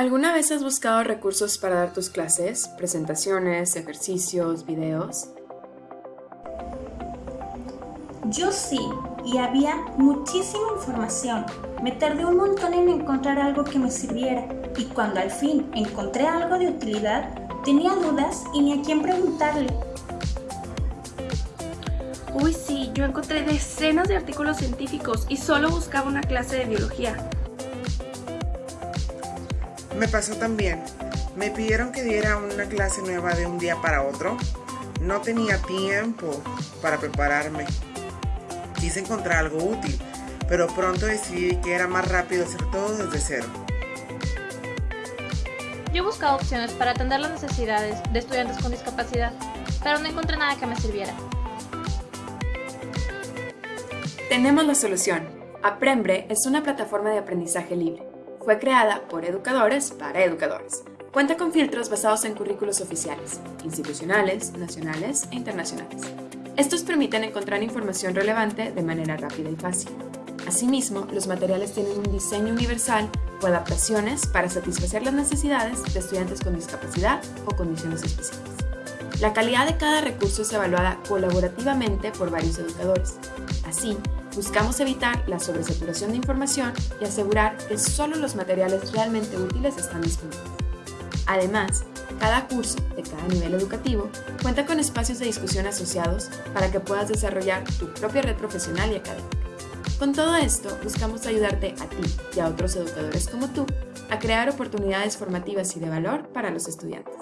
¿Alguna vez has buscado recursos para dar tus clases, presentaciones, ejercicios, videos? Yo sí, y había muchísima información. Me tardé un montón en encontrar algo que me sirviera, y cuando al fin encontré algo de utilidad, tenía dudas y ni a quién preguntarle. Uy, sí, yo encontré decenas de artículos científicos y solo buscaba una clase de biología. Me pasó también. Me pidieron que diera una clase nueva de un día para otro. No tenía tiempo para prepararme. Quise encontrar algo útil, pero pronto decidí que era más rápido hacer todo desde cero. Yo buscaba opciones para atender las necesidades de estudiantes con discapacidad, pero no encontré nada que me sirviera. Tenemos la solución. Aprembre es una plataforma de aprendizaje libre. Fue creada por educadores para educadores. Cuenta con filtros basados en currículos oficiales, institucionales, nacionales e internacionales. Estos permiten encontrar información relevante de manera rápida y fácil. Asimismo, los materiales tienen un diseño universal o adaptaciones para satisfacer las necesidades de estudiantes con discapacidad o condiciones especiales. La calidad de cada recurso es evaluada colaborativamente por varios educadores. Así, Buscamos evitar la sobresaturación de información y asegurar que solo los materiales realmente útiles están disponibles. Además, cada curso de cada nivel educativo cuenta con espacios de discusión asociados para que puedas desarrollar tu propia red profesional y académica. Con todo esto, buscamos ayudarte a ti y a otros educadores como tú a crear oportunidades formativas y de valor para los estudiantes.